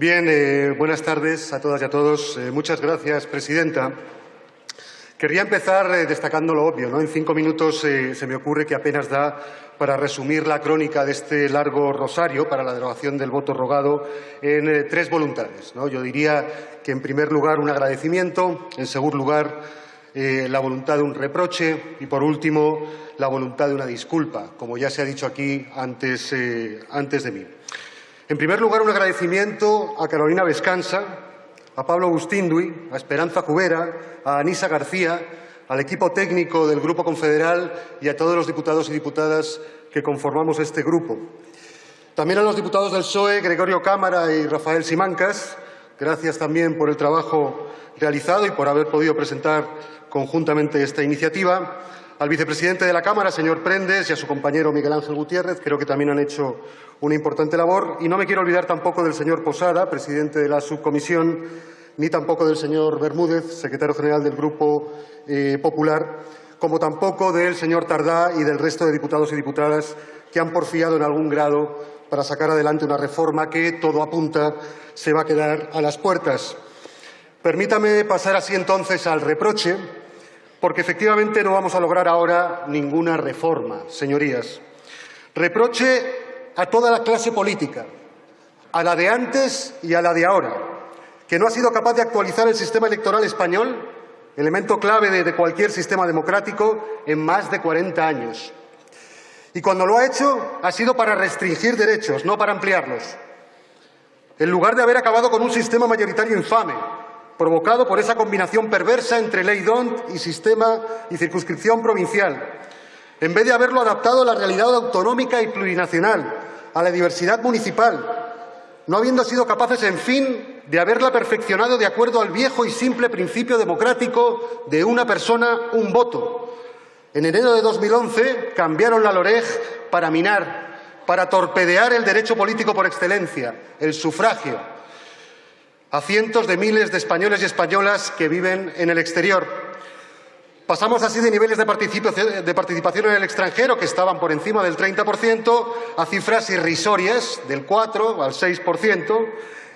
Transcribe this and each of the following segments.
Eh, buenas tardes a todas y a todos. Eh, muchas gracias, presidenta. Querría empezar eh, destacando lo obvio. En cinco minutos se me ocurre que apenas da para resumir la crónica de este largo rosario para la derogación del voto rogado en tres voluntades. Yo diría que, en primer lugar, un agradecimiento, en segundo lugar, la voluntad de un reproche y, por último, la voluntad de una disculpa, como ya se ha dicho aquí antes de mí. En primer lugar, un agradecimiento a Carolina Vescansa, a Pablo Agustindui, a Esperanza Cubera, a Anisa García, al equipo técnico del Grupo Confederal y a todos los diputados y diputadas que conformamos este grupo. También a los diputados del PSOE, Gregorio Cámara y Rafael Simancas. Gracias también por el trabajo realizado y por haber podido presentar conjuntamente esta iniciativa al vicepresidente de la Cámara, señor Prendes, y a su compañero Miguel Ángel Gutiérrez. Creo que también han hecho una importante labor. Y no me quiero olvidar tampoco del señor Posada, presidente de la subcomisión, ni tampoco del señor Bermúdez, secretario general del Grupo eh, Popular, como tampoco del señor Tardá y del resto de diputados y diputadas que han porfiado en algún grado para sacar adelante una reforma que, todo apunta, se va a quedar a las puertas. Permítame pasar así entonces al reproche porque efectivamente no vamos a lograr ahora ninguna reforma, señorías. Reproche a toda la clase política, a la de antes y a la de ahora, que no ha sido capaz de actualizar el sistema electoral español, elemento clave de, cualquier sistema democrático, en más de 40 años. Y cuando lo ha hecho, ha sido para restringir derechos, no para ampliarlos. En lugar de haber acabado con un sistema mayoritario infame, provocado por esa combinación perversa entre ley DONT y sistema y circunscripción provincial, en vez de haberlo adaptado a la realidad autonómica y plurinacional, a la diversidad municipal, no habiendo sido capaces, en fin, de haberla perfeccionado de acuerdo al viejo y simple principio democrático de una persona, un voto. En enero de 2011 cambiaron la LOREG para minar, para torpedear el derecho político por excelencia, el sufragio, a cientos de miles de españoles y españolas que viven en el exterior. Pasamos así de niveles de participación en el extranjero, que estaban por encima del 30%, a cifras irrisorias, del 4 al 6%,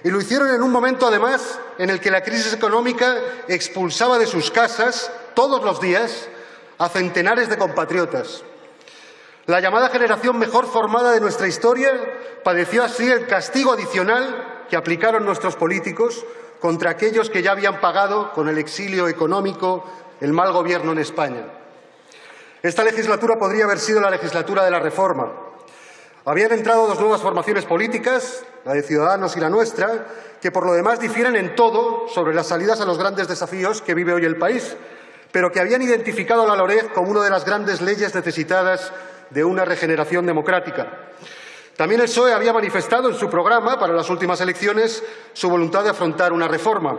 y lo hicieron en un momento, además, en el que la crisis económica expulsaba de sus casas, todos los días, a centenares de compatriotas. La llamada generación mejor formada de nuestra historia padeció así el castigo adicional que aplicaron nuestros políticos contra aquellos que ya habían pagado con el exilio económico el mal gobierno en España. Esta legislatura podría haber sido la legislatura de la reforma. Habían entrado dos nuevas formaciones políticas, la de Ciudadanos y la nuestra, que por lo demás difieren en todo sobre las salidas a los grandes desafíos que vive hoy el país, pero que habían identificado la LOREG como una de las grandes leyes necesitadas de una regeneración democrática. También el PSOE había manifestado en su programa para las últimas elecciones su voluntad de afrontar una reforma.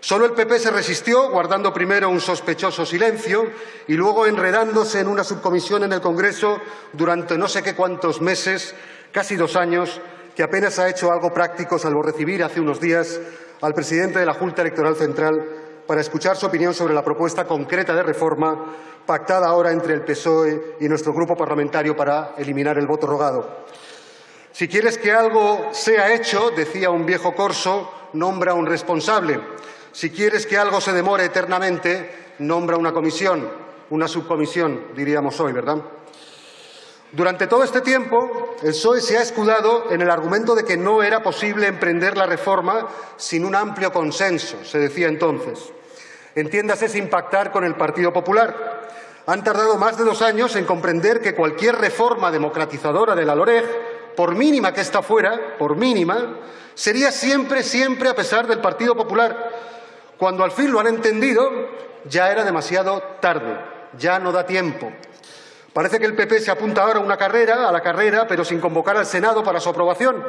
Solo el PP se resistió, guardando primero un sospechoso silencio y luego enredándose en una subcomisión en el Congreso durante no sé qué cuántos meses, casi dos años, que apenas ha hecho algo práctico salvo recibir hace unos días al presidente de la Junta Electoral Central para escuchar su opinión sobre la propuesta concreta de reforma pactada ahora entre el PSOE y nuestro grupo parlamentario para eliminar el voto rogado. Si quieres que algo sea hecho, decía un viejo corso, nombra un responsable. Si quieres que algo se demore eternamente, nombra una comisión, una subcomisión, diríamos hoy, ¿verdad? Durante todo este tiempo, el PSOE se ha escudado en el argumento de que no era posible emprender la reforma sin un amplio consenso, se decía entonces. Entiéndase sin pactar con el Partido Popular. Han tardado más de dos años en comprender que cualquier reforma democratizadora de la LOREG por mínima que ésta fuera, por mínima, sería siempre, siempre a pesar del Partido Popular. Cuando al fin lo han entendido, ya era demasiado tarde, ya no da tiempo. Parece que el PP se apunta ahora a una carrera, a la carrera, pero sin convocar al Senado para su aprobación,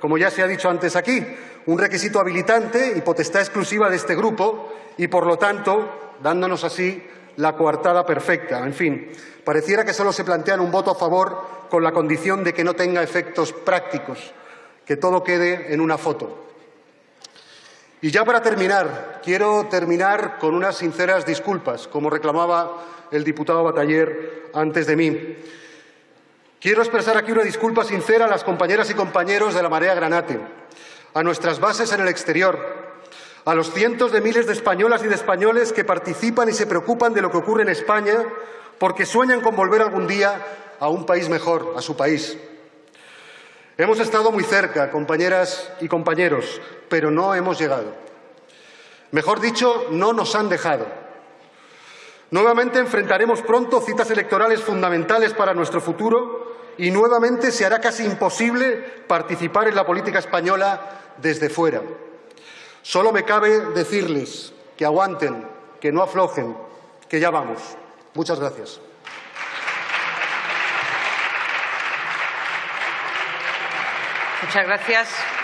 como ya se ha dicho antes aquí, un requisito habilitante y potestad exclusiva de este grupo y, por lo tanto, dándonos así la coartada perfecta. En fin, pareciera que solo se plantean un voto a favor con la condición de que no tenga efectos prácticos, que todo quede en una foto. Y ya para terminar, quiero terminar con unas sinceras disculpas, como reclamaba el diputado Bataller antes de mí. Quiero expresar aquí una disculpa sincera a las compañeras y compañeros de la Marea Granate, a nuestras bases en el exterior, a los cientos de miles de españolas y de españoles que participan y se preocupan de lo que ocurre en España porque sueñan con volver algún día a un país mejor, a su país. Hemos estado muy cerca, compañeras y compañeros, pero no hemos llegado. Mejor dicho, no nos han dejado. Nuevamente enfrentaremos pronto citas electorales fundamentales para nuestro futuro y nuevamente se hará casi imposible participar en la política española desde fuera. Solo me cabe decirles que aguanten, que no aflojen, que ya vamos. Muchas gracias. Muchas gracias.